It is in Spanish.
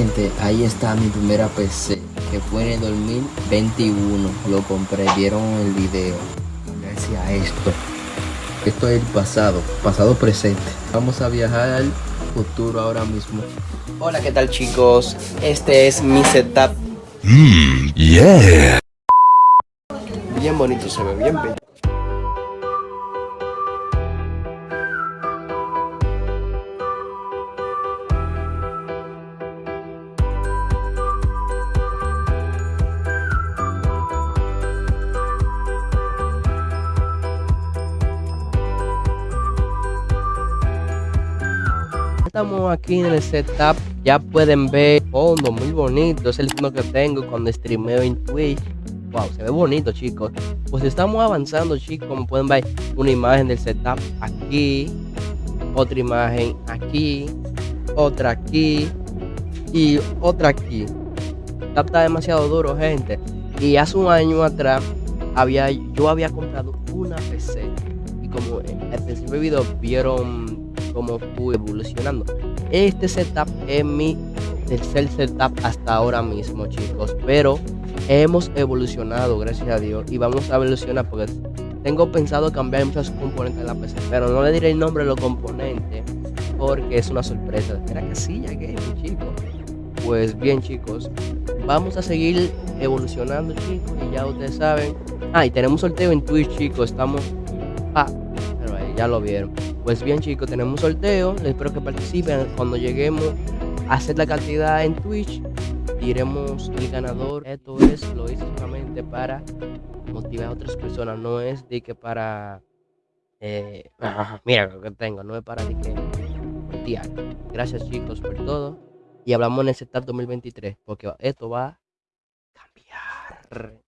Gente, ahí está mi primera PC, que fue en el 2021. Lo compré, vieron el video. Gracias a esto. Esto es el pasado, pasado presente. Vamos a viajar al futuro ahora mismo. Hola, ¿qué tal chicos? Este es mi setup. Mmm, yeah. Bien bonito, se ve bien bello. Estamos aquí en el setup, ya pueden ver fondo muy bonito, es el fondo que tengo cuando streameo en Twitch. Wow, se ve bonito chicos. Pues estamos avanzando chicos, como pueden ver una imagen del setup aquí, otra imagen aquí, otra aquí y otra aquí. Está demasiado duro gente. Y hace un año atrás había, yo había comprado una PC y como en el principio video vieron cómo fui evolucionando. Este setup es mi tercer setup hasta ahora mismo, chicos. Pero hemos evolucionado, gracias a Dios. Y vamos a evolucionar porque tengo pensado cambiar muchos componentes de la PC. Pero no le diré el nombre de los componentes porque es una sorpresa. Era que sí, ya que chicos. Pues bien, chicos. Vamos a seguir evolucionando, chicos. Y ya ustedes saben. Ah, tenemos sorteo en Twitch, chicos. Estamos. Ah, pero ahí ya lo vieron. Pues bien chicos, tenemos un sorteo, les espero que participen. Cuando lleguemos a hacer la cantidad en Twitch, diremos el ganador. Esto es, lo hice solamente para motivar a otras personas, no es de que para... Eh, mira lo que tengo, no es para de que... Gracias chicos por todo. Y hablamos en el setup 2023, porque esto va a cambiar.